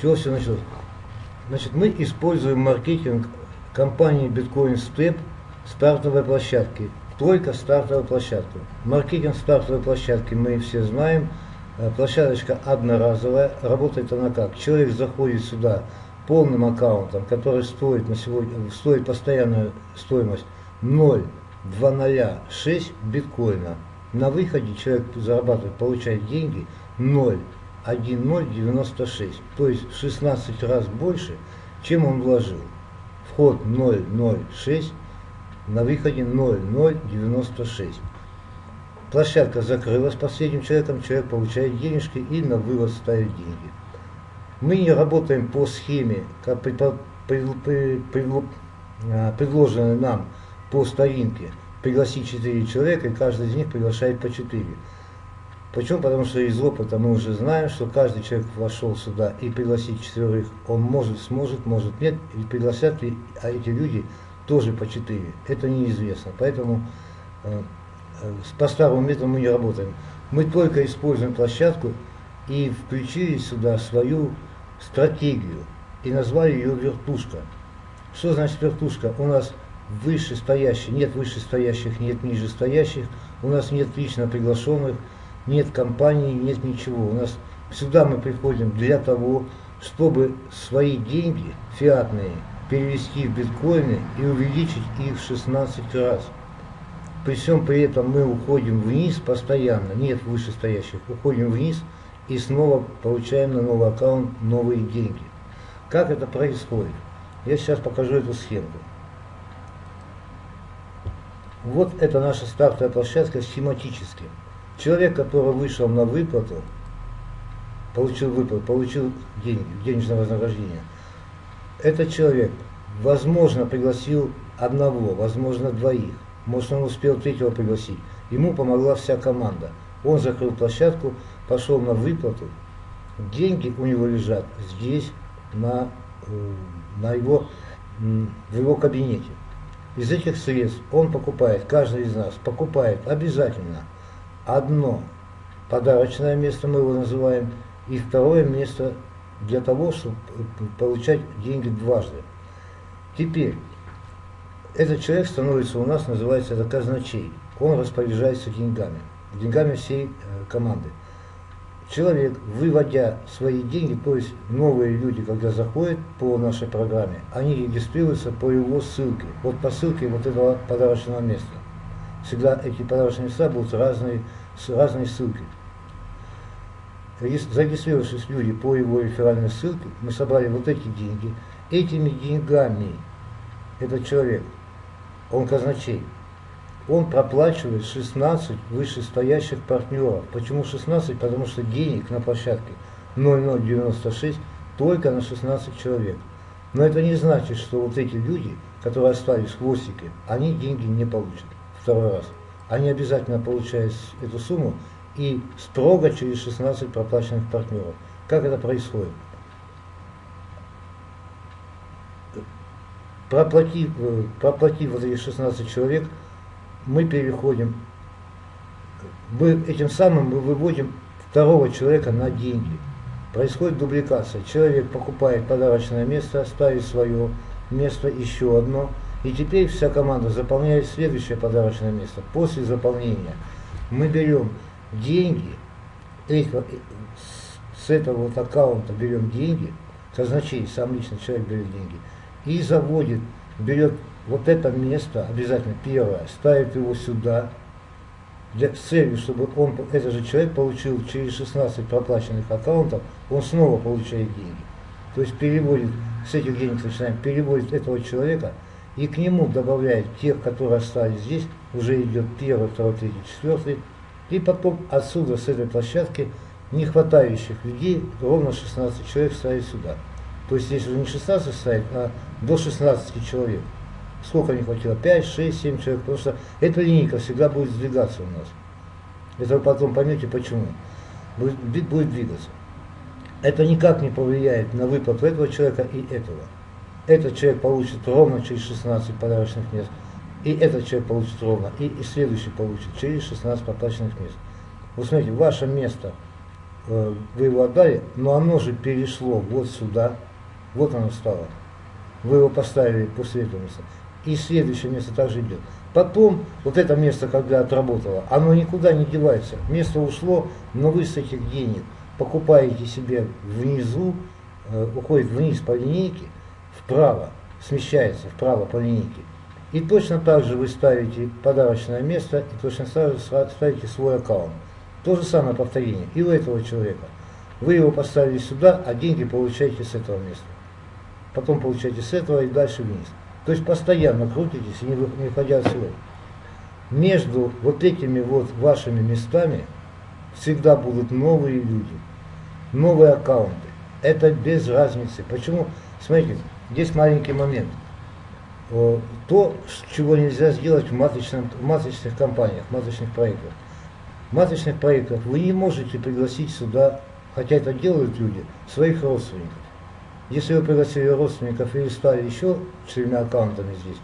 Чего все началось? Значит, мы используем маркетинг компании Bitcoin Step стартовой площадки. Только стартовой площадки. Маркетинг стартовой площадки мы все знаем. Э, площадочка одноразовая. Работает она как? Человек заходит сюда полным аккаунтом, который стоит на сегодня, стоит постоянную стоимость 0,206 биткоина. На выходе человек зарабатывает, получает деньги 0,1096, то есть 16 раз больше, чем он вложил. Вход 0,06, на выходе 0,096. Площадка закрылась последним человеком, человек получает денежки и на вывод ставит деньги. Мы не работаем по схеме, как предложенной нам по старинке. Пригласить 4 человека, и каждый из них приглашает по 4. Почему? Потому что из опыта мы уже знаем, что каждый человек вошел сюда и пригласить четверых, он может, сможет, может нет, и пригласят ли а эти люди тоже по 4. Это неизвестно. Поэтому э, э, по старому методу мы не работаем. Мы только используем площадку и включили сюда свою стратегию и назвали ее вертушка. Что значит вертушка? У нас вышестоящих, нет вышестоящих, нет нижестоящих, у нас нет лично приглашенных, нет компаний, нет ничего. У нас сюда мы приходим для того, чтобы свои деньги фиатные перевести в биткоины и увеличить их в 16 раз. При всем при этом мы уходим вниз постоянно, нет вышестоящих, уходим вниз и снова получаем на новый аккаунт новые деньги. Как это происходит? Я сейчас покажу эту схемку. Вот это наша стартовая площадка схематически. Человек, который вышел на выплату, получил выплату, получил деньги, денежное вознаграждение. Этот человек, возможно, пригласил одного, возможно, двоих. Может, он успел третьего пригласить. Ему помогла вся команда. Он закрыл площадку, пошел на выплату. Деньги у него лежат здесь, на, э, на его, в его кабинете. Из этих средств он покупает, каждый из нас покупает обязательно одно подарочное место, мы его называем, и второе место для того, чтобы получать деньги дважды. Теперь, этот человек становится у нас, называется это казначей. Он распоряжается деньгами, деньгами всей э, команды человек, выводя свои деньги, то есть новые люди, когда заходят по нашей программе, они регистрируются по его ссылке. Вот по ссылке вот этого подарочного места. Всегда эти подарочные места будут разные, с разной ссылкой. Зарегистрировавшись люди по его реферальной ссылке, мы собрали вот эти деньги. Этими деньгами этот человек, он казначей, он проплачивает 16 вышестоящих партнеров. Почему 16? Потому что денег на площадке 0096 только на 16 человек. Но это не значит, что вот эти люди, которые остались в хвостике, они деньги не получат второй раз. Они обязательно получают эту сумму и строго через 16 проплаченных партнеров. Как это происходит? Проплатив, проплатив вот эти 16 человек, мы переходим, мы этим самым мы выводим второго человека на деньги. Происходит дубликация. Человек покупает подарочное место, ставит свое место, еще одно. И теперь вся команда заполняет следующее подарочное место. После заполнения мы берем деньги, с этого вот аккаунта берем деньги, казначей, сам лично человек берет деньги, и заводит, берет вот это место обязательно первое, ставит его сюда, для, с целью, чтобы он, этот же человек получил через 16 проплаченных аккаунтов, он снова получает деньги. То есть переводит, с этих денег начинаем, переводит этого человека и к нему добавляет тех, которые остались здесь, уже идет первый, второй, третий, четвертый, и потом отсюда, с этой площадки, не хватающих людей, ровно 16 человек ставит сюда. То есть здесь уже не 16 ставит, а до 16 человек. Сколько не хватило? 5, 6, 7 человек. Потому что эта линейка всегда будет сдвигаться у нас. Это вы потом поймете почему. Будет, будет двигаться. Это никак не повлияет на выплату этого человека и этого. Этот человек получит ровно через 16 подарочных мест. И этот человек получит ровно. И, и следующий получит через 16 проплаченных мест. Вы смотрите, ваше место э, вы его отдали, но оно же перешло вот сюда, вот оно стало. Вы его поставили после этого места. И следующее место также идет. Потом, вот это место, когда отработало, оно никуда не девается. Место ушло, но вы с этих денег покупаете себе внизу, э, уходит вниз по линейке, вправо, смещается вправо по линейке. И точно так же вы ставите подарочное место и точно так же ставите свой аккаунт. То же самое повторение и у этого человека. Вы его поставили сюда, а деньги получаете с этого места. Потом получаете с этого и дальше вниз. То есть постоянно крутитесь и не выходя отсюда. Между вот этими вот вашими местами всегда будут новые люди, новые аккаунты. Это без разницы. Почему? Смотрите, здесь маленький момент. То, чего нельзя сделать в, маточном, в маточных компаниях, в маточных проектах. В маточных проектах вы не можете пригласить сюда, хотя это делают люди, своих родственников. Если вы пригласили родственников или стали еще четырьмя аккаунтами здесь,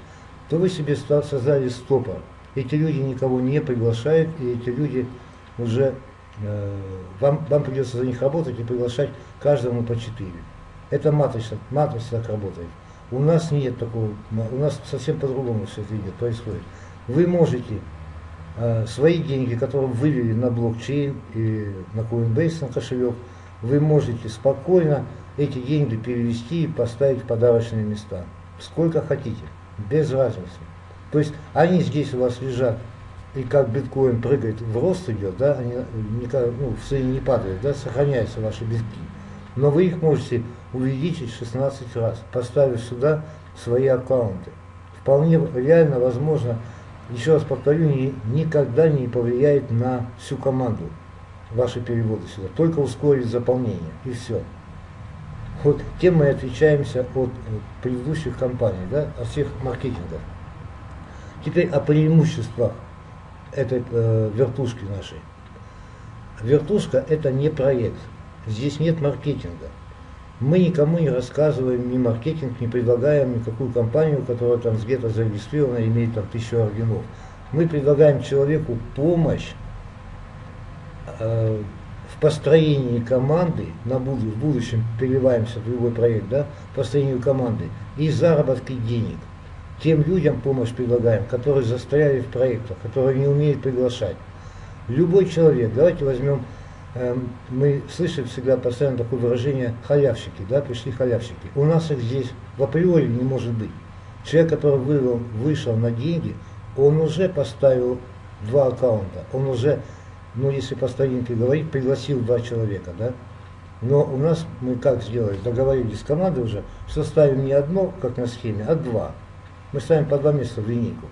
то вы себе создали стопор. Эти люди никого не приглашают, и эти люди уже, э, вам, вам придется за них работать и приглашать каждому по четыре. Это матрица, матрица так работает. У нас нет такого, у нас совсем по-другому все это идет, происходит. Вы можете э, свои деньги, которые вывели на блокчейн и на Coinbase, на кошелек, вы можете спокойно эти деньги перевести и поставить в подарочные места. Сколько хотите, без разницы. То есть они здесь у вас лежат, и как биткоин прыгает, в рост идет, да, они никак, ну, в цене не падают, да, сохраняются ваши битки. Но вы их можете увеличить 16 раз, поставив сюда свои аккаунты. Вполне реально возможно, еще раз повторю, ни, никогда не повлияет на всю команду ваши переводы сюда, только ускорит заполнение, и все. Вот тем мы отличаемся от предыдущих компаний, да, от всех маркетингов. Теперь о преимуществах этой э, вертушки нашей. Вертушка это не проект. Здесь нет маркетинга. Мы никому не рассказываем ни маркетинг, не предлагаем никакую компанию, которая там где-то зарегистрирована, имеет там тысячу орденов. Мы предлагаем человеку помощь э, построении команды, на буд в будущем переливаемся в другой проект, да, построению команды и заработки денег. Тем людям помощь предлагаем, которые застряли в проектах, которые не умеют приглашать. Любой человек, давайте возьмем, э, мы слышим всегда постоянно такое выражение халявщики, да, пришли халявщики. У нас их здесь в априори не может быть. Человек, который вывел, вышел на деньги, он уже поставил два аккаунта, он уже ну, если по старинке говорить, пригласил два человека, да, но у нас мы как сделали, договорились с командой уже, что ставим не одно, как на схеме, а два. Мы ставим по два места в линейку,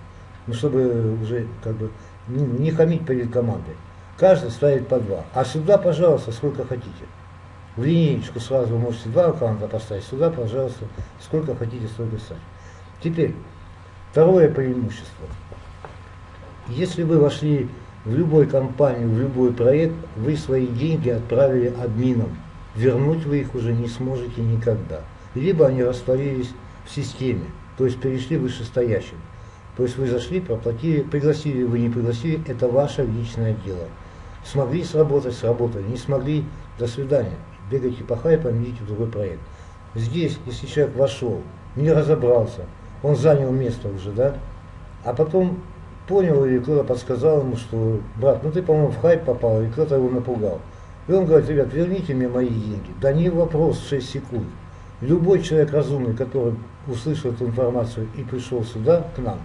ну, чтобы уже как бы не, хамить перед командой. Каждый ставит по два. А сюда, пожалуйста, сколько хотите. В линейку сразу вы можете два аккаунта поставить, сюда, пожалуйста, сколько хотите, столько ставить. Теперь, второе преимущество. Если вы вошли в любой компании, в любой проект вы свои деньги отправили админам. Вернуть вы их уже не сможете никогда. Либо они растворились в системе, то есть перешли вышестоящим. То есть вы зашли, проплатили, пригласили вы, не пригласили, это ваше личное дело. Смогли сработать, сработали, не смогли, до свидания. Бегайте по хайпам, идите в другой проект. Здесь, если человек вошел, не разобрался, он занял место уже, да, а потом понял, или кто-то подсказал ему, что, брат, ну ты, по-моему, в хайп попал, и кто-то его напугал. И он говорит, ребят, верните мне мои деньги. Да не вопрос, 6 секунд. Любой человек разумный, который услышал эту информацию и пришел сюда, к нам,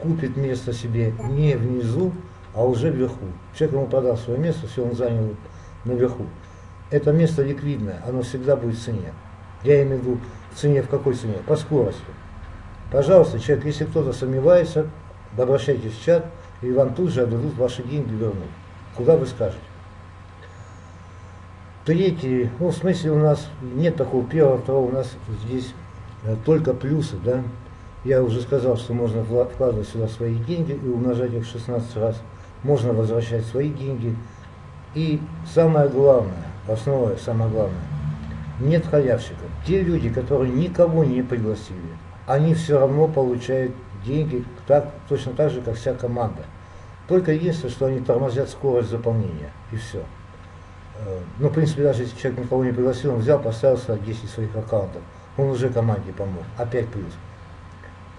купит место себе не внизу, а уже вверху. Человек ему продал свое место, все, он занял наверху. Это место ликвидное, оно всегда будет в цене. Я имею в виду в цене, в какой цене? По скорости. Пожалуйста, человек, если кто-то сомневается, обращайтесь в чат, и вам тут же отдадут ваши деньги вернуть. Куда вы скажете? Третий, ну в смысле у нас нет такого первого, второго, у нас здесь э, только плюсы, да. Я уже сказал, что можно вкладывать сюда свои деньги и умножать их 16 раз. Можно возвращать свои деньги. И самое главное, основное, самое главное, нет халявщиков. Те люди, которые никого не пригласили, они все равно получают деньги так, точно так же, как вся команда. Только единственное, что они тормозят скорость заполнения, и все. Ну, в принципе, даже если человек никого не пригласил, он взял, поставил 10 своих аккаунтов, он уже команде помог, опять плюс.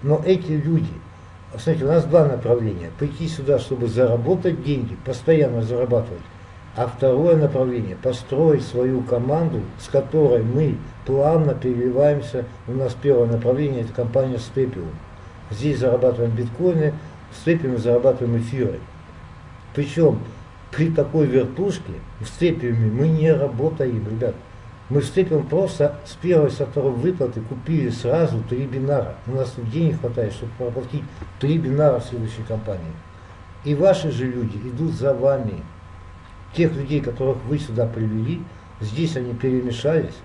Но эти люди, смотрите, у нас два направления. Прийти сюда, чтобы заработать деньги, постоянно зарабатывать. А второе направление – построить свою команду, с которой мы плавно переливаемся. У нас первое направление – это компания Степиум. Здесь зарабатываем биткоины, в Степиуме зарабатываем эфиры. Причем при такой вертушке в Степиуме мы не работаем, ребят. Мы в Степиум просто с первой, со второй выплаты купили сразу три бинара. У нас тут денег хватает, чтобы проплатить три бинара в следующей компании. И ваши же люди идут за вами. Тех людей, которых вы сюда привели, здесь они перемешались,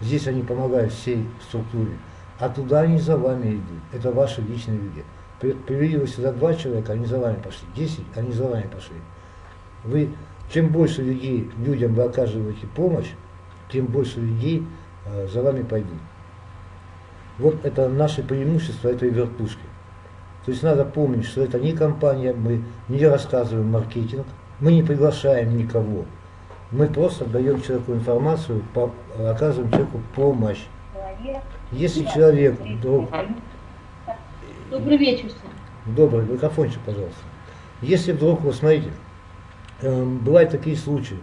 здесь они помогают всей структуре, а туда они за вами идут. Это ваши личные люди. Привели вы сюда два человека, они за вами пошли. Десять, они за вами пошли. Вы, чем больше людей, людям вы оказываете помощь, тем больше людей э, за вами пойдут. Вот это наше преимущество этой вертушки. То есть надо помнить, что это не компания, мы не рассказываем маркетинг, мы не приглашаем никого. Мы просто даем человеку информацию, по, оказываем человеку помощь. Если человек вдруг... Добрый вечер. Добрый, микрофончик, пожалуйста. Если вдруг, вы смотрите, бывают такие случаи,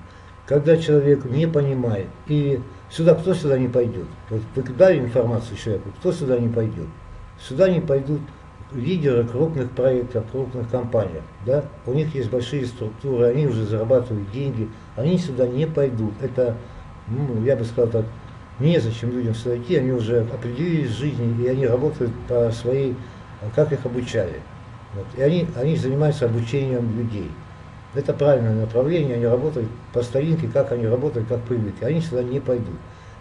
когда человек не понимает, и сюда кто сюда не пойдет? Вот вы дали информацию человеку, кто сюда не пойдет? Сюда не пойдут лидеры крупных проектов, крупных компаний. Да? У них есть большие структуры, они уже зарабатывают деньги, они сюда не пойдут. Это, ну, я бы сказал так, незачем людям сюда идти, они уже определились в жизни, и они работают по своей, как их обучали. Вот. И они, они занимаются обучением людей. Это правильное направление, они работают по старинке, как они работают, как привыкли. Они сюда не пойдут.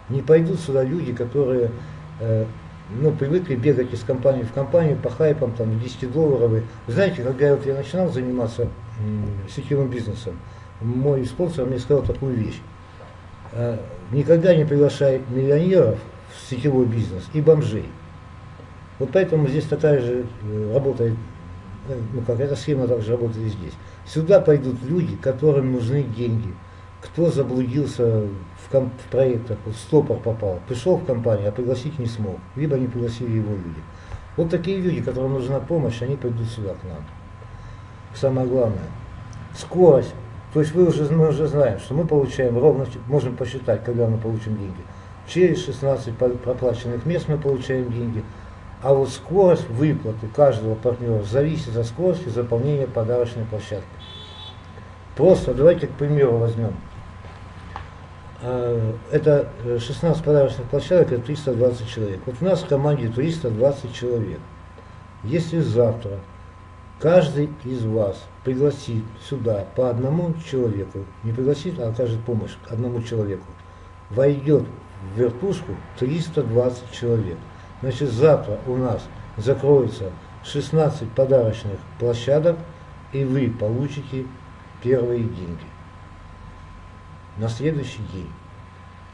Не пойдут сюда люди, которые э, ну, привыкли бегать из компании в компанию по хайпам, там, 10 долларовые. Знаете, когда вот я начинал заниматься сетевым бизнесом, мой спонсор мне сказал такую вещь. Э, никогда не приглашай миллионеров в сетевой бизнес и бомжей. Вот поэтому здесь такая же э, работает, ну как эта схема также работает и здесь. Сюда пойдут люди, которым нужны деньги. Кто заблудился в, комп в проектах, в стопор попал, пришел в компанию, а пригласить не смог, либо не пригласили его люди. Вот такие люди, которым нужна помощь, они пойдут сюда к нам. Самое главное, скорость. То есть вы уже, мы уже знаем, что мы получаем ровно, можем посчитать, когда мы получим деньги. Через 16 проплаченных мест мы получаем деньги. А вот скорость выплаты каждого партнера зависит от скорости заполнения подарочной площадки. Просто давайте, к примеру, возьмем. А, это 16 подарочных площадок, это 320 человек. Вот у нас в команде 320 человек. Если завтра каждый из вас пригласит сюда по одному человеку, не пригласит, а окажет помощь одному человеку, войдет в вертушку 320 человек. Значит, завтра у нас закроется 16 подарочных площадок, и вы получите первые деньги на следующий день.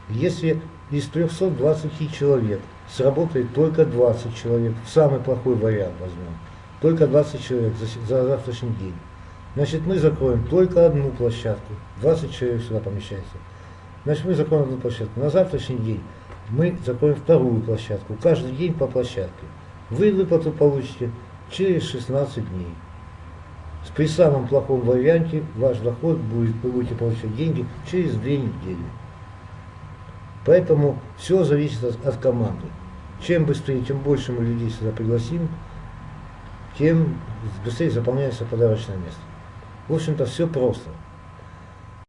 Если из 320 человек сработает только 20 человек, самый плохой вариант возьмем, только 20 человек за, за завтрашний день, значит мы закроем только одну площадку, 20 человек сюда помещается. Значит мы закроем одну площадку. На завтрашний день мы закроем вторую площадку, каждый день по площадке. Вы выплату получите через 16 дней. При самом плохом варианте ваш доход будет, вы будете получать деньги через две недели. Поэтому все зависит от, от команды. Чем быстрее, чем больше мы людей сюда пригласим, тем быстрее заполняется подарочное место. В общем-то, все просто.